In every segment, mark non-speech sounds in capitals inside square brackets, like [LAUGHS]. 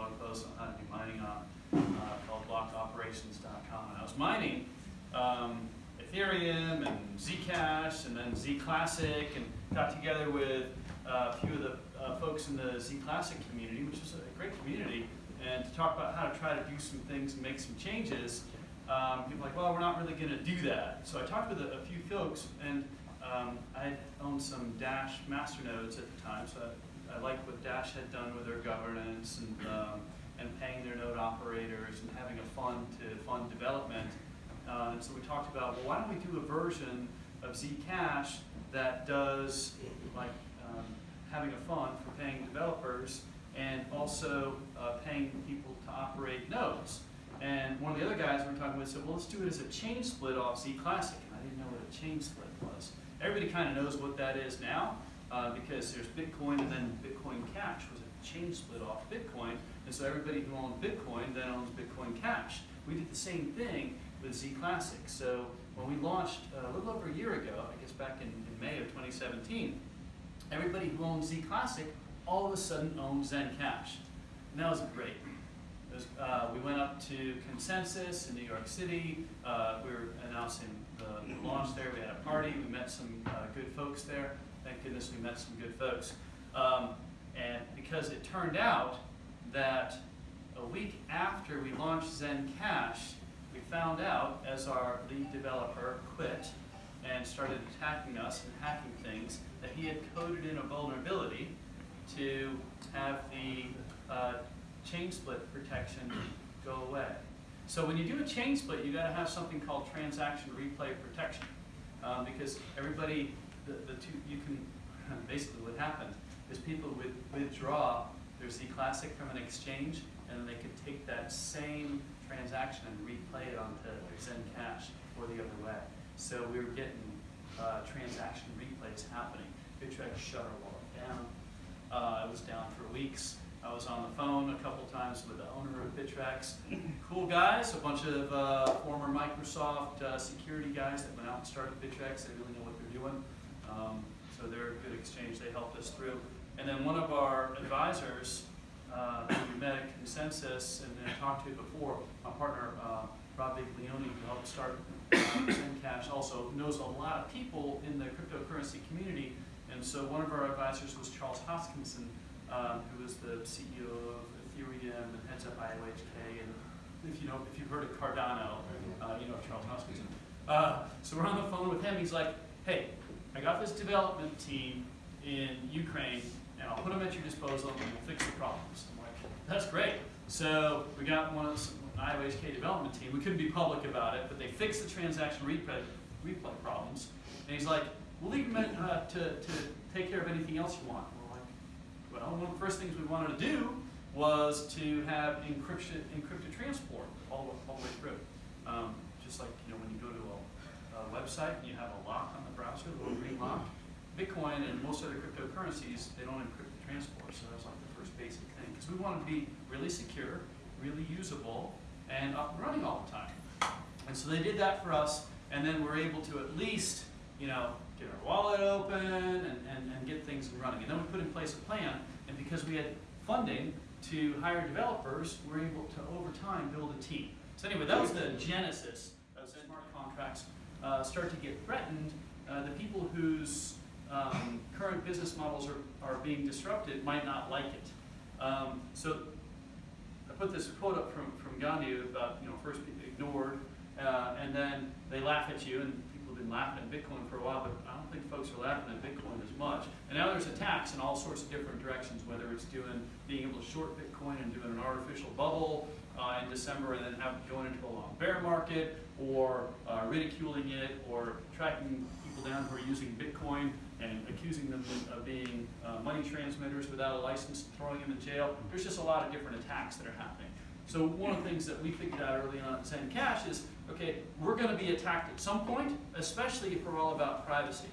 blog post on mining on, uh, called blockoperations.com. And I was mining um, Ethereum and Zcash and then Zclassic and got together with uh, a few of the uh, folks in the Zclassic community, which is a great community, and to talk about how to try to do some things and make some changes. Um, people are like, well, we're not really going to do that. So I talked with a, a few folks, and um, I owned some Dash masternodes at the time, so I, I liked what Dash had done with their governance and, um, and paying their node operators and having a fund to fund development. Uh, and so we talked about, well, why don't we do a version of Zcash that does like um, having a fund for paying developers and also uh, paying people to operate nodes. And one of the other guys we were talking with said, well, let's do it as a chain split off Z Classic. And I didn't know what a chain split was. Everybody kind of knows what that is now uh, because there's Bitcoin and then Bitcoin Cash was a chain split off Bitcoin. And so everybody who owned Bitcoin then owns Bitcoin Cash. We did the same thing with Z Classic. So when we launched uh, a little over a year ago, I guess back in, in May of 2017, everybody who owned Z Classic all of a sudden owned Zen Cash. And that was great. Was, uh, we went up to Consensus in New York City. Uh, we were announcing the launch there. We had a party. We met some uh, good folks there. Thank goodness we met some good folks. Um, and because it turned out that a week after we launched Zen Cash, we found out as our lead developer quit and started attacking us and hacking things that he had coded in a vulnerability to have the uh, chain split protection go away. So when you do a chain split, you got to have something called transaction replay protection, um, because everybody, the, the two, you can [LAUGHS] basically what happened is people would withdraw their Z Classic from an exchange, and then they could take that same transaction and replay it onto Zen Cash or the other way. So we were getting uh, transaction replays happening. Bittrex shut our wallet down. Uh, I was down for weeks. I was on the phone a couple times with the owner of Bittrex. Cool guys, a bunch of uh, former Microsoft uh, security guys that went out and started Bittrex. They really know what they're doing. Um, so they're a good exchange. They helped us through. And then one of our advisors, uh, who we met at Consensus and then talked to before, my partner uh, Rob Viglione, who helped start uh, also knows a lot of people in the cryptocurrency community. And so one of our advisors was Charles Hoskinson, um, who is the CEO of Ethereum and heads up IOHK. And if you know, if you've heard of Cardano, uh, you know Charles Hoskinson. Uh, so we're on the phone with him. He's like, "Hey, I got this development team in Ukraine, and I'll put them at your disposal, and we'll fix the problems." I'm like, "That's great." So we got one of the IOHK development team. We couldn't be public about it, but they fixed the transaction replay, replay problems. And he's like, "We'll leave them uh, to, to take care of anything else you want." We're like, Well, one of the first things we wanted to do was to have encryption, encrypted transport all, all the way through. Um, just like you know when you go to a, a, website and you have a lock on the browser, Bitcoin and most other cryptocurrencies, they don't encrypt the transport, so that's like the first basic thing. Because we want to be really secure, really usable, and up and running all the time. And so they did that for us, and then we're able to at least, you know, get our wallet open and, and, and get things running. And then we put in place a plan, and because we had funding to hire developers, we're able to, over time, build a team. So anyway, that was the genesis of smart contracts. Uh, start to get threatened. Uh, the people whose um, current business models are, are being disrupted might not like it. Um, so I put this quote up from, from Gandhi about, you know, first ignored, uh, and then they laugh at you, and people have been laughing at Bitcoin for a while, but I don't think folks are laughing at Bitcoin as much. And now there's attacks in all sorts of different directions, whether it's doing being able to short Bitcoin and doing an artificial bubble uh, in December and then have going into a long bear market, or uh, ridiculing it, or tracking people down who are using Bitcoin and accusing them of being uh, money transmitters without a license, throwing them in jail. There's just a lot of different attacks that are happening. So one of the things that we figured out early on at Zen Cash is, okay, we're going to be attacked at some point, especially if we're all about privacy.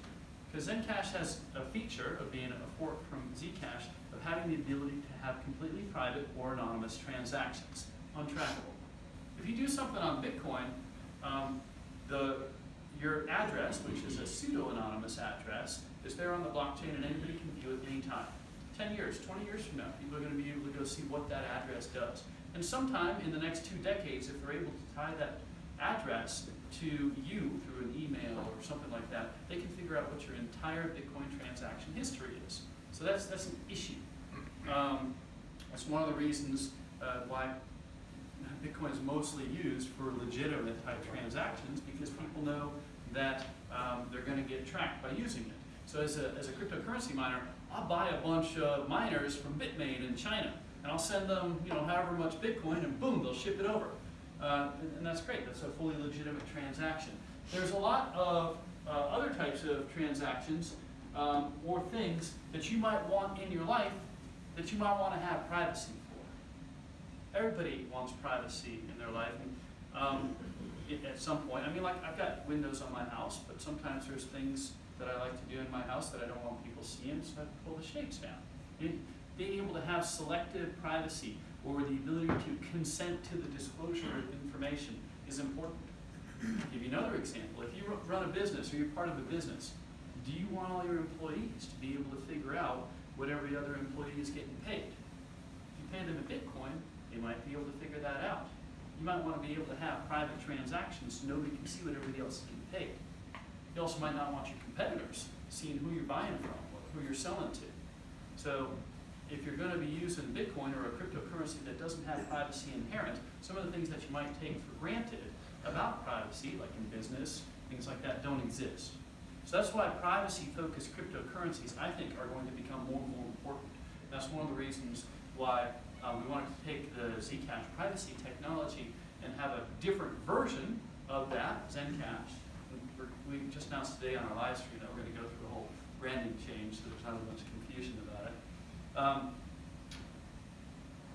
Because Zencash has a feature of being a fork from Zcash of having the ability to have completely private or anonymous transactions, untrackable. If you do something on Bitcoin, um, the, your address, which is a pseudo-anonymous address, is there on the blockchain and anybody can view it anytime. 10 years, 20 years from now, people are going to be able to go see what that address does. And sometime in the next two decades, if they're able to tie that address to you through an email or something like that, they can figure out what your entire Bitcoin transaction history is. So that's, that's an issue. Um, that's one of the reasons uh, why Bitcoin is mostly used for legitimate type transactions because people know that um, they're going to get tracked by using it. So as a, as a cryptocurrency miner, I'll buy a bunch of miners from Bitmain in China, and I'll send them, you know, however much Bitcoin, and boom, they'll ship it over. Uh, and, and that's great. That's a fully legitimate transaction. There's a lot of uh, other types of transactions um, or things that you might want in your life that you might want to have privacy for. Everybody wants privacy in their life. And, um, at some point, I mean, like I've got windows on my house, but sometimes there's things that I like to do in my house that I don't want people seeing, so I pull the shades down. It- being able to have selective privacy or the ability to consent to the disclosure of information is important. I'll give you another example. If you run a business or you're part of a business, do you want all your employees to be able to figure out what every other employee is getting paid? If you pay them in Bitcoin, they might be able to figure that out. You might want to be able to have private transactions so nobody can see what everybody else is getting paid. You also might not want your competitors seeing who you're buying from or who you're selling to. So if you're going to be using Bitcoin or a cryptocurrency that doesn't have privacy inherent, some of the things that you might take for granted about privacy, like in business, things like that, don't exist. So that's why privacy-focused cryptocurrencies, I think, are going to become more and more important. That's one of the reasons why uh, we wanted to take the Zcash privacy technology and have a different version of that, Zencash. We're- just announced today on our live stream that we're going to go through a whole branding change, so there's not a as much confusion about it. Um,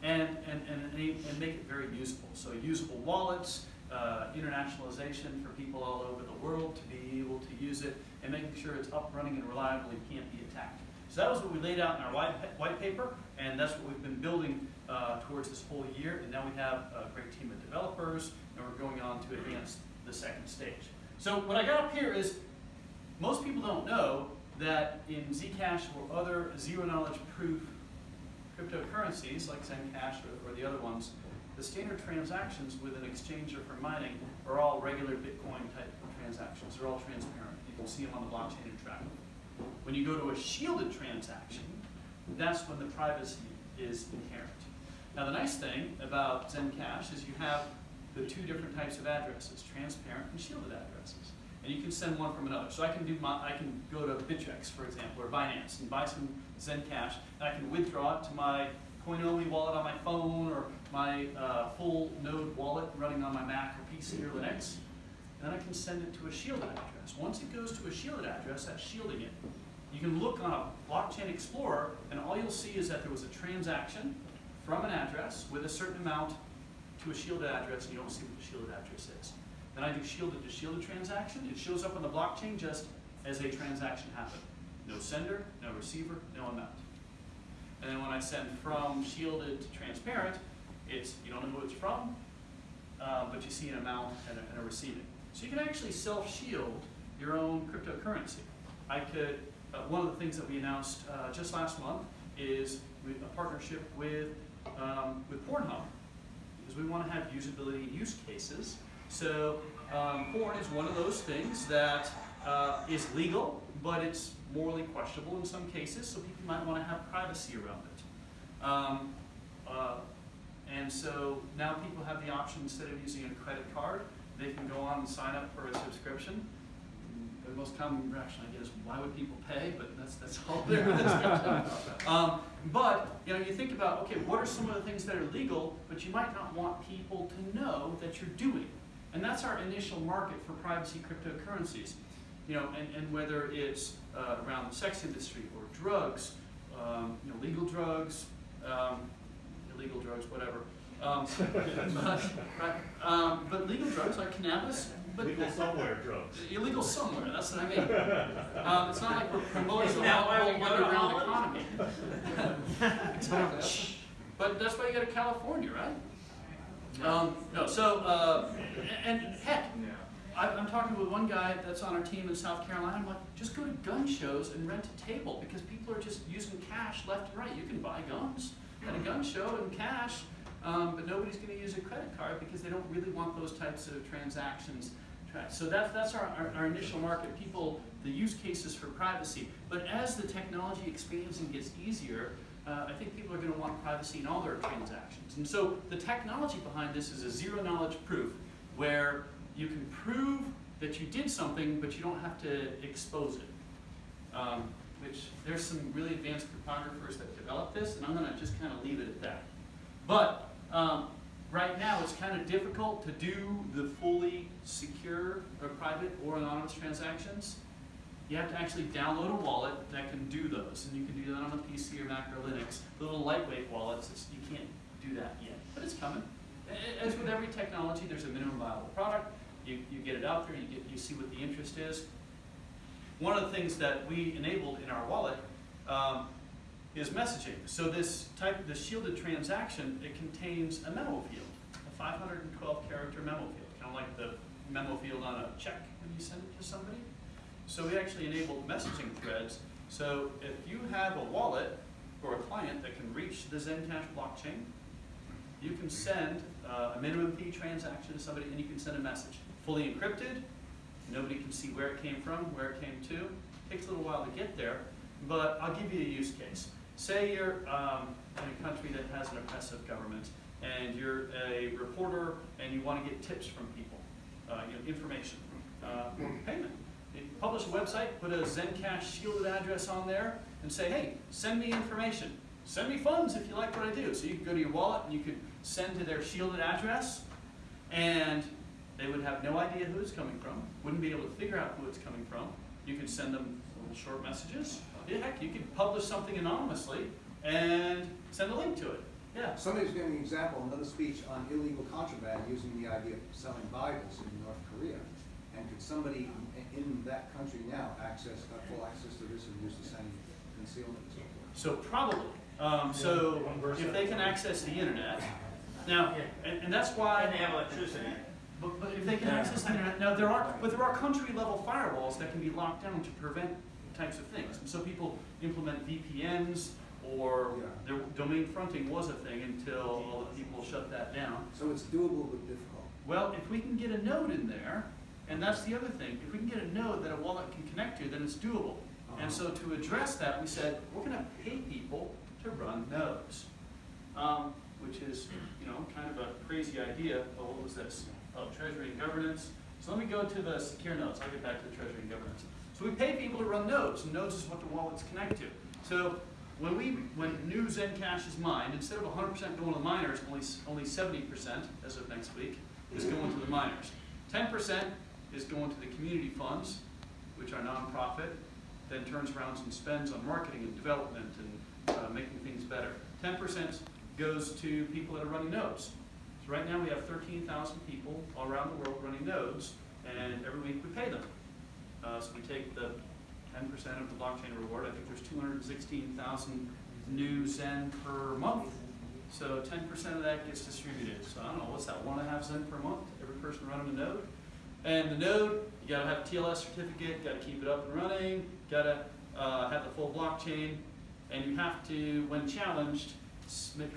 and, and, and, and make it very usable. So usable wallets, uh, internationalization for people all over the world to be able to use it, and making sure it's up, running, and reliable and can't be attacked. So that was what we laid out in our white, white paper, and that's what we've been building uh, towards this whole year. And now we have a great team of developers, and we're going on to advance the second stage. So what I got up here is, most people don't know that in Zcash or other zero knowledge proof cryptocurrencies like Zencash or, or the other ones, the standard transactions with an exchanger for mining are all regular Bitcoin type transactions. They're all transparent. You can see them on the blockchain and track them. When you go to a shielded transaction, that's when the privacy is inherent. Now the nice thing about Zencash is you have the two different types of addresses, transparent and shielded addresses. And you can send one from another. So I can do my, I can go to Bittrex, for example, or Binance and buy some Zencash, and I can withdraw it to my Coinomi wallet on my phone or my uh, full node wallet running on my Mac or PC or Linux. And then I can send it to a shielded address. Once it goes to a shielded address, that's shielding it. You can look on a blockchain explorer, and all you'll see is that there was a transaction from an address with a certain amount to a shielded address, and you don't see what the shielded address is. Then I do shielded to shielded transaction. It shows up on the blockchain just as a transaction happened. No sender, no receiver, no amount. And then when I send from shielded to transparent, it's, you don't know who it's from, uh, but you see an amount and a, and a receiving. So you can actually self-shield your own cryptocurrency. I could, uh, one of the things that we announced uh, just last month is a partnership with, um, with Pornhub. Because we want to have usability and use cases. So um, porn is one of those things that uh, is legal, but it's morally questionable in some cases, so people might want to have privacy around it. Um, uh, and so now people have the option, instead of using a credit card, they can go on and sign up for a subscription. The most common reaction I get is, why would people pay? But that's, that's all there is. [LAUGHS] um, but, you know, you think about, okay, what are some of the things that are legal, but you might not want people to know that you're doing? And that's our initial market for privacy cryptocurrencies. You know, and, and whether it's uh, around the sex industry or drugs, um, you know, legal drugs, um, illegal drugs, whatever. Um, [LAUGHS] but, right, um, but legal drugs like cannabis, but Legal somewhere drugs. illegal somewhere. That's what I mean. Um, it's not like we're promoting Isn't the whole we go to underground Holland? economy. [LAUGHS] but that's why you go to California, right? Um, no. So uh, and heck, I, I'm talking with one guy that's on our team in South Carolina. I'm like, just go to gun shows and rent a table because people are just using cash left and right. You can buy guns at a gun show in cash, um, but nobody's going to use a credit card because they don't really want those types of transactions tracked. So that's that's our, our, our initial market. People, the use cases for privacy. But as the technology expands and gets easier, uh, I think people are going to want privacy in all their transactions. And so the technology behind this is a zero knowledge proof where you can prove that you did something, but you don't have to expose it. Um, which there's some really advanced cryptographers that developed this, and I'm going to just kind of leave it at that. But um, right now, it's kind of difficult to do the fully secure or private or anonymous transactions. You have to actually download a wallet that can do those, and you can do that on a PC or Mac or Linux. The little lightweight wallets, you can't do that yet, but it's coming. As with every technology, there's a minimum viable product. You, you get it out there, you get, you see what the interest is. One of the things that we enabled in our wallet um, is messaging. So this type, the shielded transaction, it contains a memo field, a 512 character memo field, kind of like the memo field on a check when you send it to somebody. So we actually enabled messaging threads. So if you have a wallet or a client that can reach the Zencash blockchain, you can send uh, a minimum fee transaction to somebody and you can send a message. Fully encrypted, nobody can see where it came from, where it came to. It Takes a little while to get there, but I'll give you a use case. Say you're um, in a country that has an oppressive government and you're a reporter and you want to get tips from people, uh, you know, information uh, or payment. You publish a website, put a Zencash shielded address on there, and say, hey, send me information. Send me funds if you like what I do. So you can go to your wallet and you could send to their shielded address, and they would have no idea who it's coming from, wouldn't be able to figure out who it's coming from. You could send them little short messages. Yeah, heck, you could publish something anonymously and send a link to it. Yeah. Somebody's giving an example, another speech on illegal contraband using the idea of selling Bibles in North Korea. And could somebody in- in that country now access, uh, full access to this and use the same concealment and so forth? So probably. Um, so if they can access the internet, now, and, and that's why. And they have electricity. But, but if they can access the internet, now there are, but there are country level firewalls that can be locked down to prevent types of things. And so people implement VPNs or Yeah. their domain fronting was a thing until all the people shut that down. So it's doable but difficult. Well, if we can get a node in there, and that's the other thing, if we can get a node that a wallet can connect to, then it's doable. And so to address that, we said, we're gonna pay people to run nodes. Um, which is, you know, kind of a crazy idea, but what was this? Oh, treasury and governance. So let me go to the secure nodes, I'll get back to the treasury and governance. So we pay people to run nodes, and nodes is what the wallets connect to. So when we, when new Zencash is mined, instead of hundred percent going to the miners, only, only seventy percent as of next week is going to the miners. Ten percent is going to the community funds, which are nonprofit, then turns around and spends on marketing and development and uh, making things better. Ten percent goes to people that are running nodes. So right now we have thirteen thousand people all around the world running nodes, and every week we pay them. Uh, so we take the ten percent of the blockchain reward. I think there's two hundred and sixteen thousand new Zen per month. So ten percent of that gets distributed. So I don't know, what's that, one and a half Zen per month, every person running a node? And the node, you gotta have a TLS certificate, gotta keep it up and running, gotta, uh, have the full blockchain, and you have to, when challenged,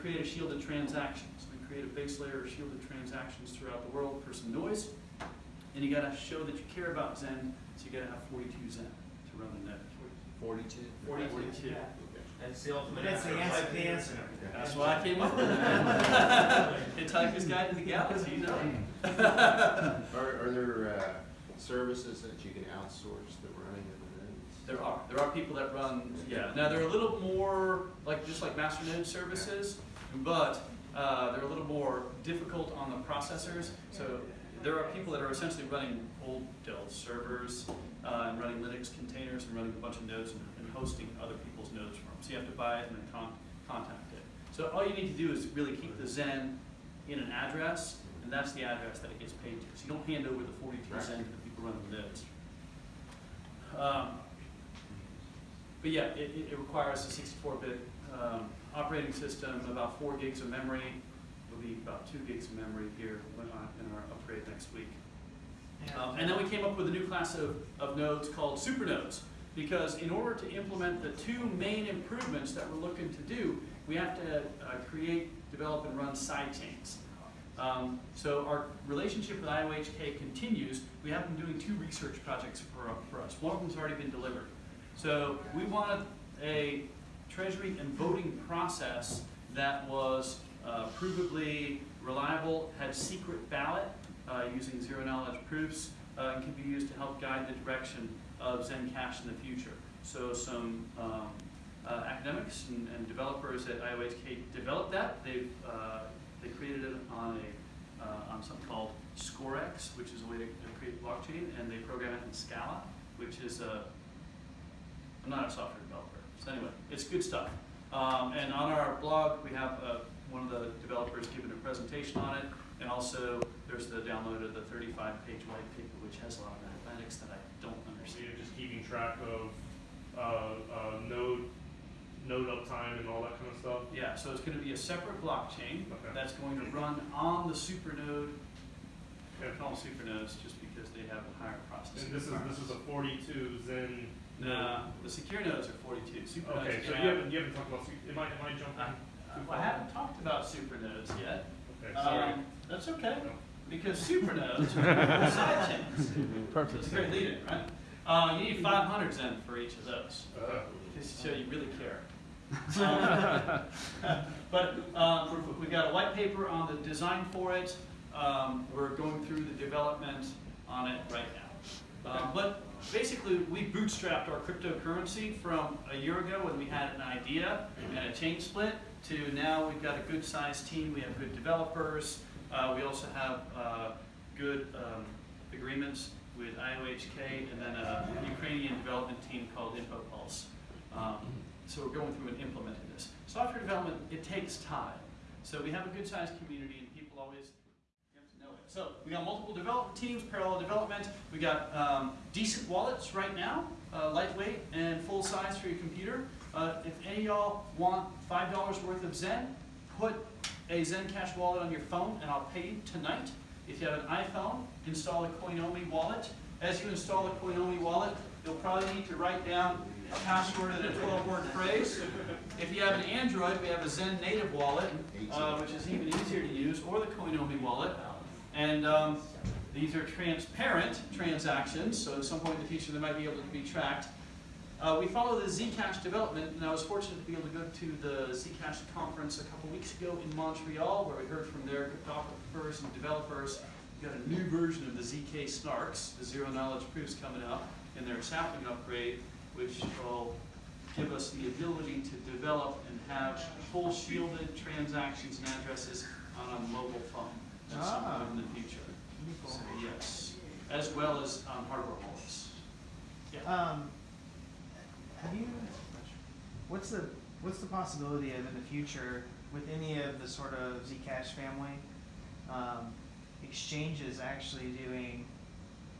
create a shielded transaction. So we create a base layer of shielded transactions throughout the world for some noise. And you gotta show that you care about Zen, so you gotta have forty-two Zen to run the node. Forty-two? Forty-two. That's the ultimate That's the answer. answer, the answer. That's why I came up with it. [LAUGHS] Hitchhiker's Guide to the Galaxy, you know? Are, are there, uh, services that you can outsource the running of the nodes? There are, there are people that run, yeah, now they're a little more, like, just like masternode services, but, uh, they're a little more difficult on the processors, so there are people that are essentially running old Dell servers, uh, and running Linux containers and running a bunch of nodes and, and hosting other people's nodes for them, so you have to buy it and then con- contact it. So all you need to do is really keep the Zen in an address, and that's the address that it gets paid to, so you don't hand over the forty-two Right. Zen to the people running the nodes. Um, but yeah, it, it requires a sixty-four bit, um, operating system, about four gigs of memory. It'll be about two gigs of memory here when, in our upgrade next week. Um, and then we came up with a new class of, of nodes called supernodes. Because in order to implement the two main improvements that we're looking to do, we have to uh, create, develop, and run side chains. Um, so our relationship with IOHK continues. We have been doing two research projects for, for us. One of them's already been delivered. So we wanted a treasury and voting process that was uh, provably reliable, had secret ballot using zero knowledge proofs, uh, and can be used to help guide the direction of Zencash in the future. So some um, uh, academics and, and developers at IOHK developed that. They've uh, they created it on a uh, on something called Scorex, which is a way to to create blockchain, and they program it in Scala, which is a I'm not a software developer. So anyway, it's good stuff. Um, and on our blog, we have uh, one of the developers giving a presentation on it, and also there's the download of the 35-page white paper, which has a lot of mathematics that I don't So understand. you're just keeping track of, uh, uh, node, node uptime and all that kind of stuff? Yeah, so it's going to be a separate blockchain Okay. that's going to run on the supernode. I call them supernodes just because they have a higher processing. And this is, this is a forty-two Zen? Nah, the secure nodes are 42. Supernodes Okay, so you have- haven't, you haven't talked about, am I, am I jumping? I, I haven't talked about supernodes yet. Okay, sorry. Um, that's okay, No. Because supernodes are [LAUGHS] side chains. Perfect. It's a great lead-in, right? Uh, you need five hundred Zen for each of those, Uh, just to show you really care. Um, [LAUGHS] But, um, we've got a white paper on the design for it, um, we're going through the development on it right now. Um, but basically, we bootstrapped our cryptocurrency from a year ago when we had an idea and a chain split to now we've got a good sized team, we have good developers, uh, we also have, uh, good, um, agreements with IOHK and then a Ukrainian development team called InfoPulse. Um, so we're going through and implementing this. Software development, it takes time. So we have a good sized community and people always have to know it. So we got multiple development teams, parallel development. We got um, decent wallets right now, uh, lightweight and full size for your computer. Uh, if any y'all want five dollars worth of Zen, put a Zencash wallet on your phone and I'll pay you tonight. If you have an iPhone, install a Coinomi wallet. As you install a Coinomi wallet, you'll probably need to write down a password and a 12-word phrase. If you have an Android, we have a Zen native wallet, uh, which is even easier to use, or the Coinomi wallet. And um, these are transparent transactions, so at some point in the future they might be able to be tracked. Uh, we follow the Zcash development, and I was fortunate to be able to go to the Zcash conference a couple weeks ago in Montreal, where we heard from their cryptographers and developers. We've got a new version of the ZK Snarks, the zero knowledge proofs coming out in their sapling upgrade, which will give us the ability to develop and have full shielded transactions and addresses on a mobile phone at some Ah. point in the future. So, yes, as well as um, hardware wallets. Yeah. Um, you, what's the, what's the possibility of in the future with any of the sort of Zcash family, um, exchanges actually doing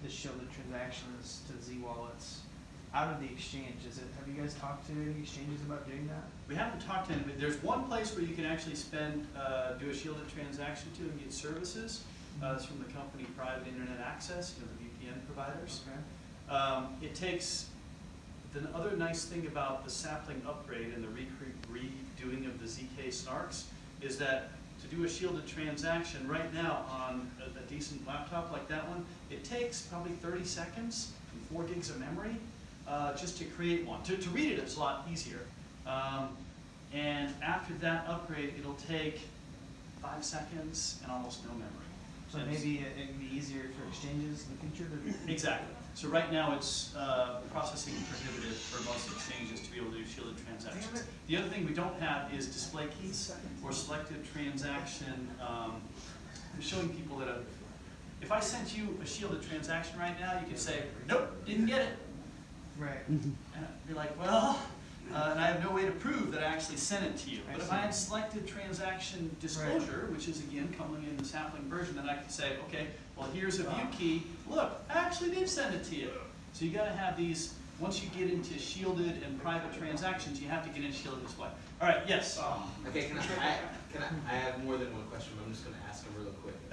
the shielded transactions to Z wallets out of the exchange? Is it, have you guys talked to any exchanges about doing that? We haven't talked to anybody, there's one place where you can actually spend, uh, do a shielded transaction to and get services. Uh, it's from the company Private Internet Access, you know, the VPN providers. Okay. Um, it takes, the other nice thing about the sapling upgrade and the redoing of the ZK Snarks is that to do a shielded transaction right now on a, a decent laptop like that one, it takes probably thirty seconds and four gigs of memory, uh, just to create one. To, to read it, it's a lot easier. Um, and after that upgrade, it'll take five seconds and almost no memory. So maybe it- it'd be easier for exchanges in the future. Exactly. So right now, it's uh, processing prohibitive for most exchanges to be able to do shielded transactions. The other thing we don't have is display keys or selective transaction, um, showing people that, a- if I sent you a shielded transaction right now, you could say, nope, didn't get it. Right. And I'd be like, well, uh, and I have no way to prove that I actually sent it to you. But if. I had selected transaction disclosure, which is again coming in the sapling version, then I could say, okay, well, here's a view key, look, I actually did send it to you. So you gotta have these once you get into shielded and private transactions, you have to get into shielded display. All right, yes. Okay, can I, I, can I, I have more than one question, but I'm just gonna ask them real quick. [LAUGHS]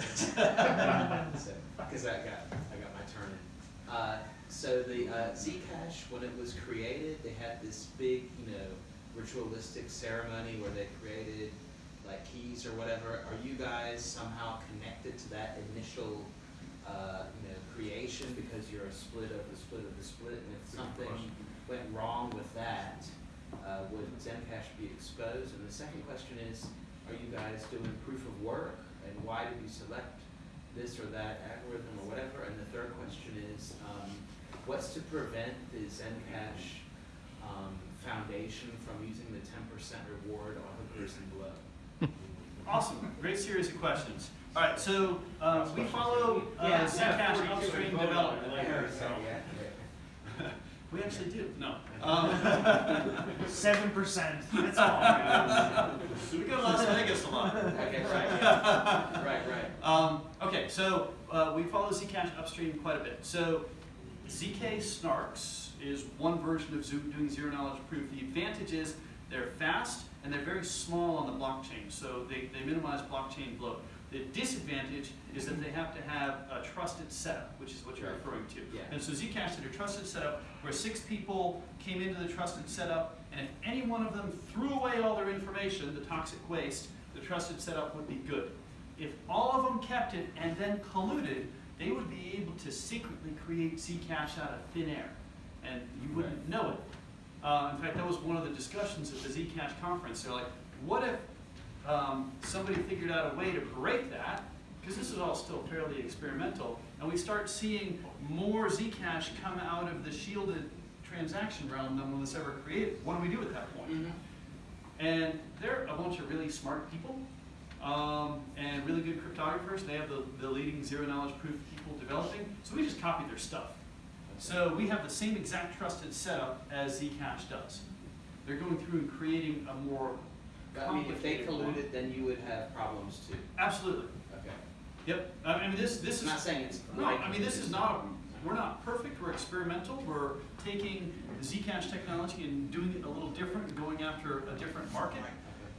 So, Cause I got, I got my turn in. Uh, so the, uh, Zcash, when it was created, they had this big, you know, ritualistic ceremony where they created or whatever. Are you guys somehow connected to that initial, uh, you know, creation because you're a split of the split of the split? And if something went wrong with that, uh, would Zencash be exposed? And the second question is, are you guys doing proof of work? And why did you select this or that algorithm or whatever? And the third question is, um, what's to prevent the Zencash, um, foundation from using the ten percent reward on hookers and blow? [LAUGHS] Awesome, great series of questions. All right, so uh, we follow uh, Yeah. Zcash upstream development. I heard, so, yeah. [LAUGHS] We actually do, no. [LAUGHS] Um, Seven percent, [LAUGHS] that's all. We go to Las Vegas a lot. Okay, right, yeah. right, right. Um, okay, so uh, we follow Zcash upstream quite a bit. So ZK Snarks is one version of Zo- doing zero knowledge proof. The advantage is they're fast and they're very small on the blockchain, so they, they minimize blockchain bloat. The disadvantage is that they have to have a trusted setup, which is what you're Right. referring to. Yeah. And so Zcash did a trusted setup where six people came into the trusted setup, and if any one of them threw away all their information, the toxic waste, the trusted setup would be good. If all of them kept it and then colluded, they would be able to secretly create Zcash out of thin air, and you wouldn't know it. Uh, in fact, that was one of the discussions at the Zcash conference. They're like, what if um, somebody figured out a way to break that? Because this is all still fairly experimental, and we start seeing more Zcash come out of the shielded transaction realm than was ever created. What do we do at that point? Mhm. And they're a bunch of really smart people um, and really good cryptographers. They have the, the leading zero knowledge proof people developing. So we just copied their stuff. So we have the same exact trusted setup as Zcash does. They're going through and creating a more I mean, if they colluded, then you would have problems too. Absolutely. Okay. Yep. I mean, this this I'm is not saying it's. no. right I mean, this is not. We're not perfect. We're experimental. We're taking the Zcash technology and doing it a little different, and going after a different market.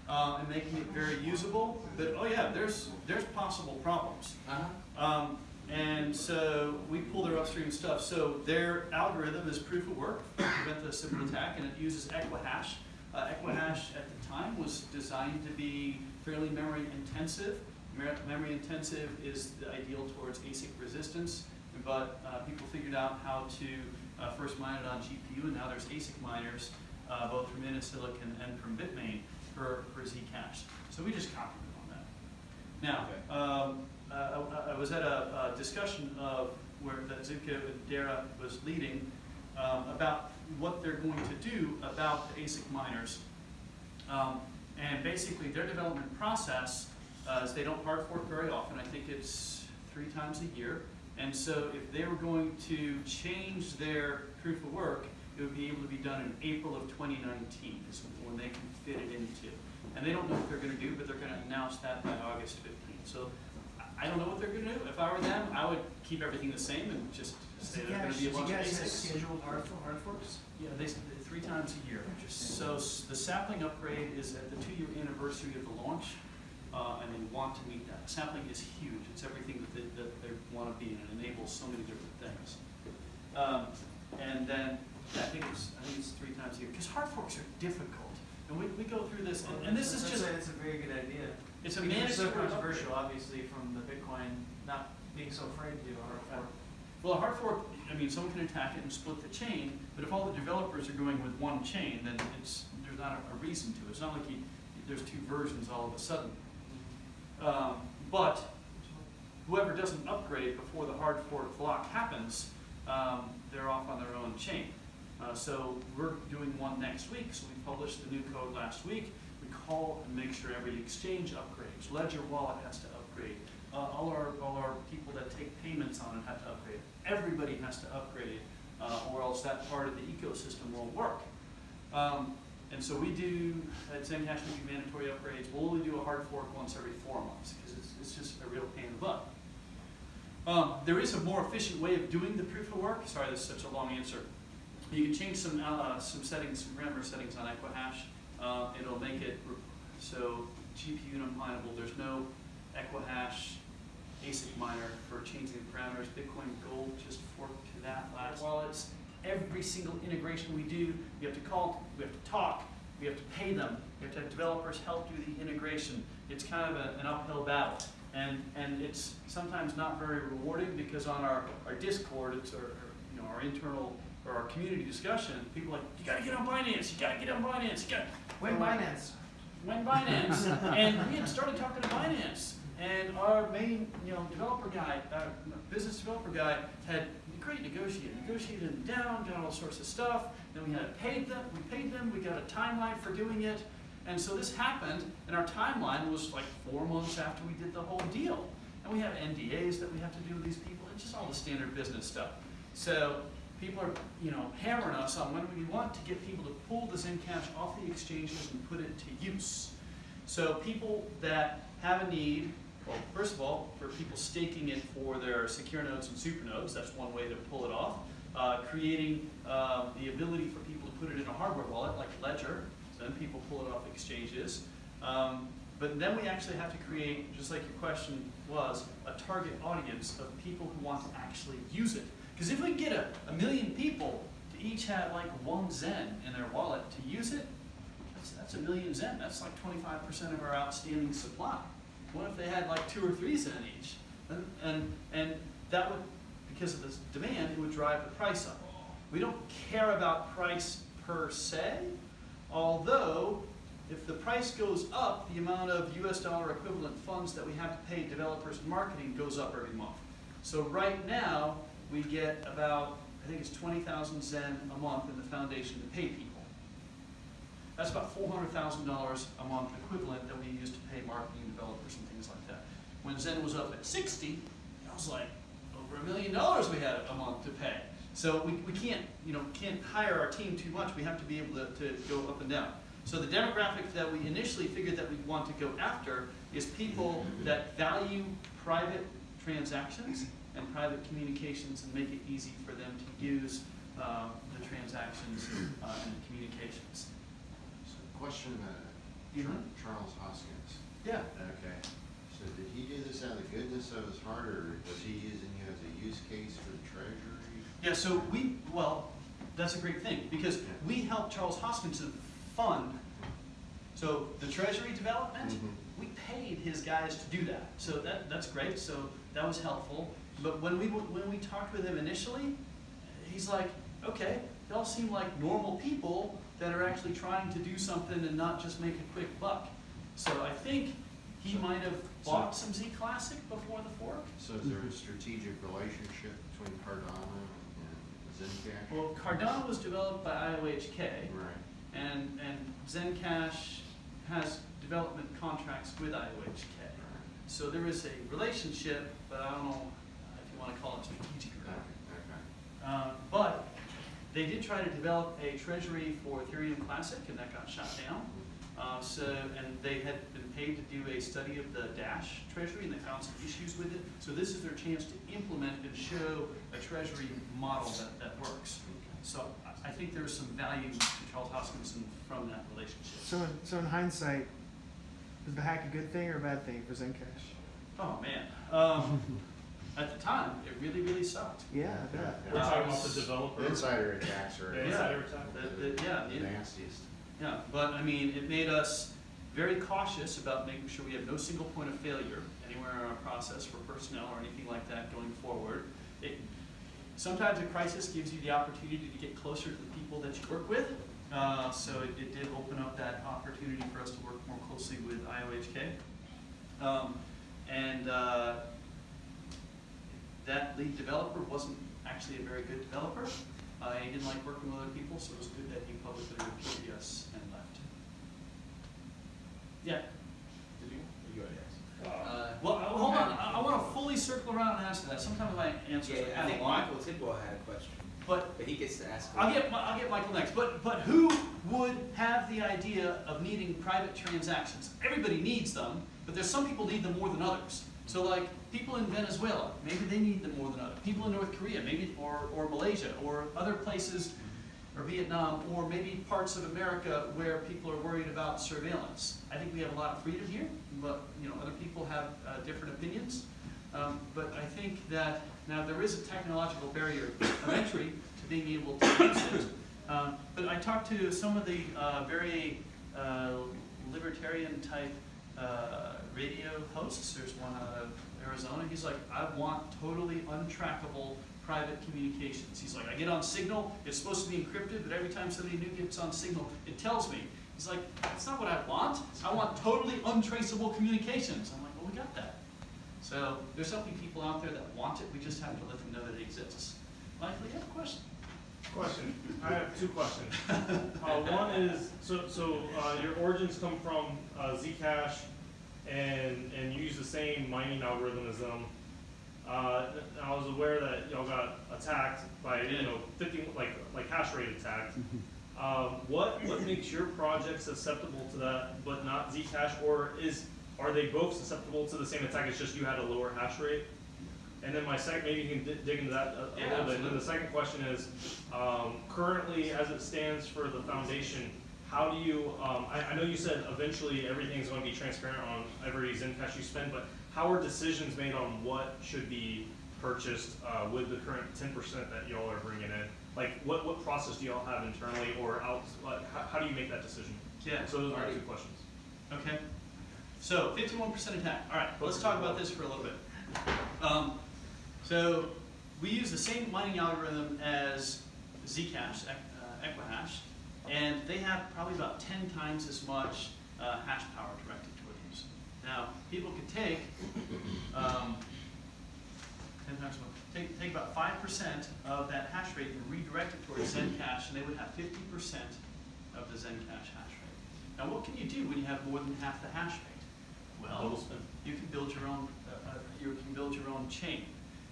uh, and making it very usable. But oh yeah, there's there's possible problems. Uh-huh. Um, and so we pull their upstream stuff. So their algorithm is proof of work to prevent the Sybil attack, and it uses Equihash. Uh, Equihash at the time was designed to be fairly memory intensive. Memory intensive is the ideal towards ASIC resistance, but uh, people figured out how to uh, first mine it on GPU, and now there's ASIC miners, uh, both from Innosilicon and from Bitmain for, for Zcash. So we just copied them on that. Now, um, uh, I, I was at a, a discussion of where that Zooko and Daira was leading um, about what they're going to do about the ASIC miners. Um, and basically, their development process uh, is they don't hard fork very often. I think it's three times a year. And so, if they were going to change their proof of work, it would be able to be done in April of 2019 is when they can fit it into. And they don't know what they're going to do, but they're going to announce that by August 15th. So I- don't know what they're going to do. If I were them, I would keep everything the same and just say there's going to be a bunch of basics. scheduled hard, hard forks? Yeah, they, three times a year. So the sapling upgrade is at the two-year anniversary of the launch, uh, and they want to meet that. Sapling is huge. It's everything that they, that they want to be, and it enables so many different things. Um, and then, yeah, I think it's, I think it's three times a year, because hard forks are difficult. And we, we go through this, and, and this is That's just, It's a very good idea. It's a it's so controversial, obviously, from the Bitcoin not being so afraid to do a hard fork. Well, a hard fork, I mean, someone can attack it and split the chain, but if all the developers are going with one chain, then it's, there's not a, a reason to. It's not like you, there's two versions all of a sudden. Um, but whoever doesn't upgrade before the hard fork block happens, um, they're off on their own chain. Uh, so we're doing one next week, so we published the new code last week. Call and make sure every exchange upgrades. Ledger Wallet has to upgrade. Uh, all our, all our people that take payments on it have to upgrade. Everybody has to upgrade, uh, or else that part of the ecosystem won't work. Um, and so we do, at Zencash, we do mandatory upgrades. We'll only do a hard fork once every four months, because it's, it's just a real pain in the butt. Um, there is a more efficient way of doing the proof of work. Sorry, this is such a long answer. You can change some, uh, some settings, some grammar settings on Equihash. Uh, it'll make it, so GPU unmindable, there's no Equihash ASIC miner for changing the parameters. Bitcoin Gold just forked to that last wallets. Every single integration we do, we have to call, we have to talk, we have to pay them, we have to have developers help do the integration. It's kind of a- an uphill battle. And, and it's sometimes not very rewarding because on our, our Discord, it's our, our, you know, our internal, or our community discussion, people are like, you gotta get on Binance, you gotta get on Binance, you gotta. When Binance, when Binance, [LAUGHS] and we had started talking to Binance, and our main, you know, developer guy, uh, business developer guy, had great negotiated, negotiated them down, got all sorts of stuff, then we had paid them, we paid them, we got a timeline for doing it, and so this happened, and our timeline was like four months after we did the whole deal. And we have NDAs that we have to do with these people, it's just all the standard business stuff. So people are, you know, hammering us on when we want to get people to pull the Zencash off the exchanges and put it to use. So people that have a need, well, first of all, for people staking it for their secure nodes and super nodes, that's one way to pull it off. Uh, creating um, the ability for people to put it in a hardware wallet like Ledger, so then people pull it off exchanges. Um, but then we actually have to create, just like your question was, a target audience of people who want to actually use it. Because if we get a, a million people to each have like one Zen in their wallet to use it, that's, that's a million Zen. That's like 25% of our outstanding supply. What if they had like two or three Zen each? And, and, and that would, because of this demand, it would drive the price up. We don't care about price per se, although if the price goes up, the amount of US dollar equivalent funds that we have to pay developers and marketing goes up every month. So right now, we get about, I think it's 20,000 Zen a month in the foundation to pay people. That's about $400,000 a month equivalent that we use to pay marketing developers and things like that. When Zen was up at 60, I was like, over a million dollars we had a month to pay. So we, we can't, you know, can't hire our team too much. We have to be able to, to go up and down. So the demographic that we initially figured that we want to go after is people that value private transactions and private communications and make it easy for them to use uh, the transactions uh, and the communications. So question about Mhm. Charles Hoskins. Yeah. Okay, so did he do this out of the goodness of his heart, or was he using you as a use case for the treasury? Yeah, so we, well, that's a great thing, because we helped Charles Hoskins to fund, so the treasury development, Mhm. we paid his guys to do that. So that, that's great, so that was helpful. But when we, when we talked with him initially, he's like, okay, they all seem like normal people that are actually trying to do something and not just make a quick buck. So I think he might have bought some Z Classic before the fork. So is there a strategic relationship between Cardano and Zencash? Well, Cardano was developed by IOHK. Right. And, and Zencash has development contracts with IOHK. So there is a relationship, but I don't know want to call it strategic or Okay, not. Uh, but they did try to develop a treasury for Ethereum Classic, and that got shot down. Uh, so, and they had been paid to do a study of the Dash treasury, and they found some issues with it. So this is their chance to implement and show a treasury model that, that works. So I- I think there's some value to Charles Hoskinson from that relationship. so in, so in hindsight, was the hack a good thing or a bad thing for Zencash? Oh, man. Um, at the time, it really, really sucked. Yeah, I bet. We're Uh, talking about the developer. The insider attacks are The Yeah. insider attack. The- the- yeah, the the- nastiest. Yeah, but I mean, it made us very cautious about making sure we have no single point of failure anywhere in our process for personnel or anything like that going forward. It, sometimes a crisis gives you the opportunity to get closer to the people that you work with. Uh, so it, it did open up that opportunity for us to work more closely with IOHK. Um, and, uh, that lead developer wasn't actually a very good developer. Uh, he didn't like working with other people, so it was good that he publicly reported us and left. Yeah. Did you? You already asked. Uh, Uh, Well, hold on, I, I wanna fully circle around and answer that. Sometimes my answers Yeah, are I kind think of. Michael Tidwell had a question, But but he gets to ask. I'll get, I'll get Michael next. But, but who would have the idea of needing private transactions? Everybody needs them, but there's some people need them more than others. So like, people in Venezuela, maybe they need them more than others. People in North Korea, maybe, or, or Malaysia, or other places. or Vietnam, or maybe parts of America where people are worried about surveillance. I think we have a lot of freedom here, but, you know, other people have uh, different opinions. Um, But I think that, now, there is a technological barrier of entry to being able to use it. Um, But I talked to some of the uh, very uh, libertarian-type uh, radio hosts. There's one out of Arizona. He's like, I want totally untrackable private communications. He's like, I get on Signal, it's supposed to be encrypted, but every time somebody new gets on Signal, it tells me. He's like, that's not what I want. I want totally untraceable communications. I'm like, well, we got that. So there's so many people out there that want it, we just have to let them know that it exists. Michael, you have a question? Question. I have two questions. Uh, one is, so, so, uh, your origins come from, uh, Zcash and, and you use the same mining algorithm as them. Uh, I was aware that y'all got attacked by, you know, fifty, like, like hash rate attacked. Um, what, what makes your project susceptible to that, but not Zcash, or is, are they both susceptible to the same attack, it's just you had a lower hash rate? And then my second, maybe you can di- dig into that a- a Yeah, little bit, and then the second question is, um, currently, as it stands for the foundation, how do you, um, I, I know you said eventually everything's gonna be transparent on every Zencash you spend, but how are decisions made on what should be purchased, uh, with the current ten percent that y'all are bringing in? Like, what, what process do y'all have internally, or out, like, how, how do you make that decision? Yeah. So those are two questions. Okay. So fifty-one percent attack. All right, let's talk about this for a little bit. Um, so we use the same mining algorithm as Zcash, uh, Equihash, and they have probably about ten times as much uh, hash power directed toward these. Now, people could take um, ten times more. Take, take about five percent of that hash rate and redirect it towards Zencash, and they would have fifty percent of the Zencash hash rate. Now, what can you do when you have more than half the hash rate? Well, you can build your own, uh, uh, you can build your own chain.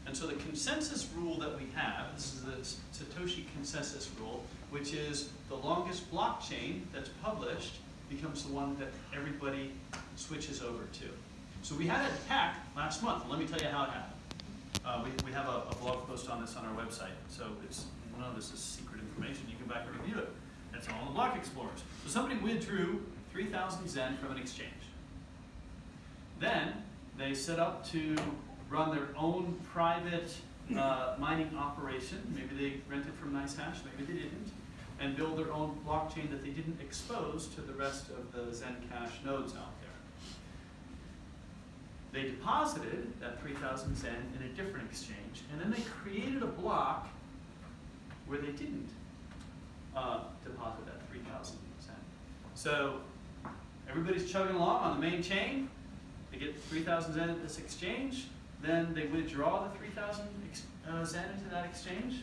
And so the consensus rule that we have, this is the Satoshi consensus rule, which is the longest blockchain that's published becomes the one that everybody switches over to. So we had an attack last month, let me tell you how it happened. Uh, we, we have a, a blog post on this on our website, so it's, none of this is secret information, you can back and review it. That's all the block explorers. So somebody withdrew three thousand Zen from an exchange. Then they set up to run their own private uh, mining operation. Maybe they rented from NiceHash, maybe they didn't, and build their own blockchain that they didn't expose to the rest of the Zencash nodes out there. They deposited that 3,000 Zen in a different exchange, and then they created a block where they didn't uh, deposit that 3,000 Zen. So everybody's chugging along on the main chain. They get 3,000 Zen at this exchange. Then they withdraw the 3,000 uh, Zen into that exchange.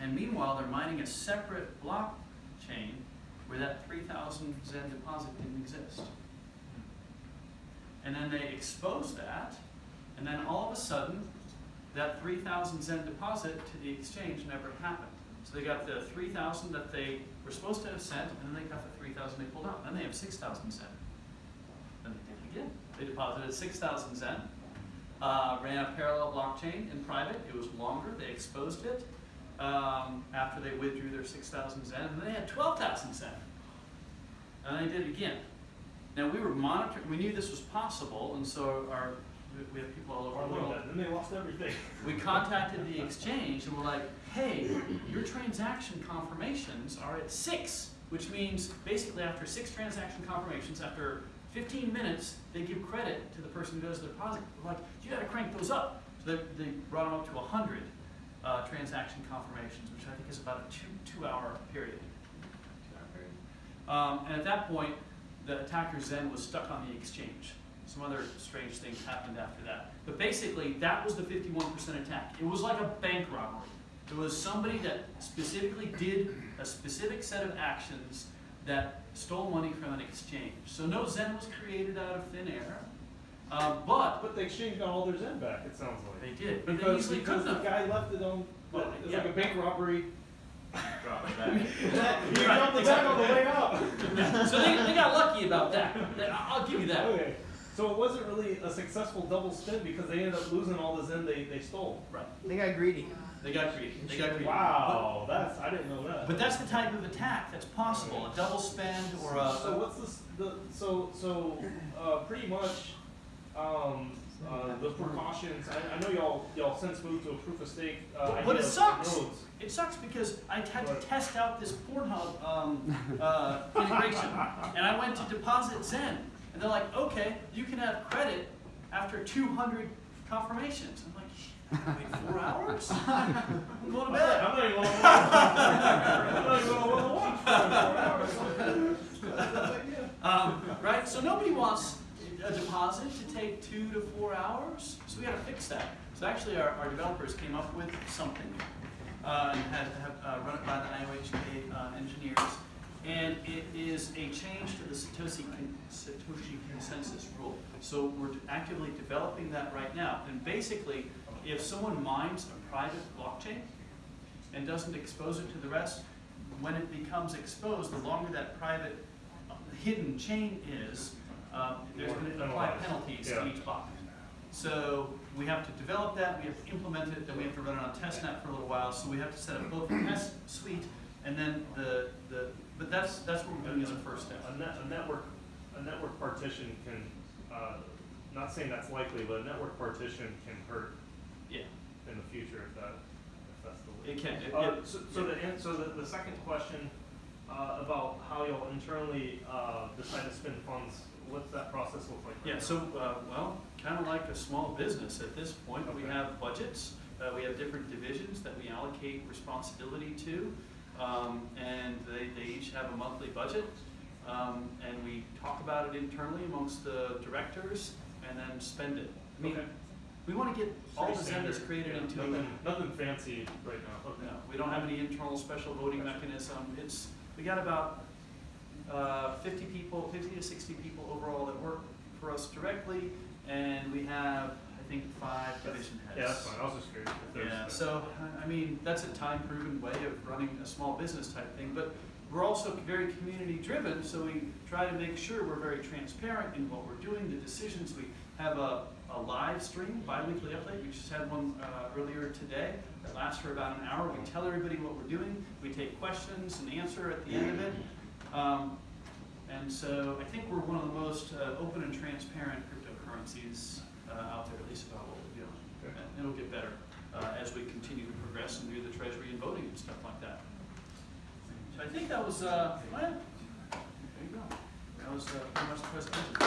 And meanwhile, they're mining a separate blockchain where that 3,000 Zen deposit didn't exist. And then they expose that, and then all of a sudden, that 3,000 Zen deposit to the exchange never happened. So they got the 3,000 that they were supposed to have sent, and then they got the 3,000 they pulled out. Then they have 6,000 Zen. Then they did it again. They deposited 6,000 Zen, uh, ran a parallel blockchain in private. It was longer. They exposed it um, after they withdrew their 6,000 Zen, and then they had 12,000 Zen. And they did it again. Now we were monitoring. We knew this was possible, and so our we- we have people all over the world. Then they lost everything. We contacted the exchange and we're like, hey, your transaction confirmations are at six, which means basically after six transaction confirmations, after fifteen minutes, they give credit to the person who does the deposit. We're like, you gotta crank those up. So they, they brought them up to hundred, uh, transaction confirmations, which I think is about a two, two-hour period. Two-hour period. Um, and at that point, the attackers then was stuck on the exchange. Some other strange things happened after that. But basically, that was the 51% attack. It was like a bank robbery. It was somebody that specifically did a specific set of actions that stole money from an exchange. So no Zen was created out of thin air, uh, but But the exchange got all their Zen back, it sounds like. they did. But they Because, easily because the guy left it on, Well, it's like yeah. a bank robbery. Drop it back. [LAUGHS] He Right, dropped it back on the way out. So they, they got lucky about that. I'll give you that. Okay. So it wasn't really a successful double spend because they ended up losing all the Zen they, they stole. Right. They got greedy. They got greedy. They got greedy. Wow, that's, I didn't know that. But that's the type of attack that's possible, a double spend or a. So what's this, the, so, so, uh, pretty much, um, uh, the precautions, I, I know y'all, y'all since moved to a proof of stake, uh, But it sucks. roads. It sucks because I had to test out this Pornhub um, uh, integration, and I went to deposit Zen, and they're like, "Okay, you can have credit after 200 confirmations." I'm like, "Wait four hours? [LAUGHS] I'm going to bed." I'm not even gonna, I'm not even gonna watch for four hours. Um, right? So nobody wants a deposit to take two to four hours. So we got to fix that. So actually, our, our developers came up with something uh, and had have uh, run it by the IOHK uh, engineers, and it is a change to the Satoshi Satoshi consensus rule. So we're actively developing that right now. And basically, if someone mines a private blockchain and doesn't expose it to the rest, when it becomes exposed, the longer that private uh, hidden chain is, um, there's going to apply penalties Yeah. to each block. So we have to develop that, we have to implement it, then we have to run it on testnet for a little while, so we have to set up both the test suite and then the, the, but that's, that's what we're doing as a first step. A net, a network, a network partition can, uh, not saying that's likely, but a network partition can hurt Yeah, in the future if that, if that's the way. it can, it- Uh, it- so, so the, so the, the second question, uh, about how you'll internally, uh, decide to spend funds, what's that process look like? right Yeah, now? so, uh, well, kind of like a small business at this point, we have budgets, uh, we have different divisions that we allocate responsibility to, um, and they, they each have a monthly budget, um, and we talk about it internally amongst the directors, and then spend it. I mean, Okay. we want to get all Pretty the Zendas created yeah, into Nothing, nothing fancy right now, okay. no, we don't have any internal special voting mechanism. It's, we got about uh, fifty people, fifty to sixty people overall that work for us directly, and we have, think, five division heads. Yeah, that's fine, I was just curious if. Yeah, so, I- mean, that's a time-proven way of running a small business type thing, but we're also very community-driven, so we try to make sure we're very transparent in what we're doing, the decisions. We have a, a live stream, bi-weekly update, we just had one uh, earlier today, that lasts for about an hour. We tell everybody what we're doing, we take questions and answer at the end of it. Um, And so I think we're one of the most uh, open and transparent cryptocurrencies out there, at least about what we're doing. Okay. And it'll get better uh, as we continue to progress and do the treasury and voting and stuff like that. So I think that was, uh, well, there you go. That was uh, pretty much the presentation.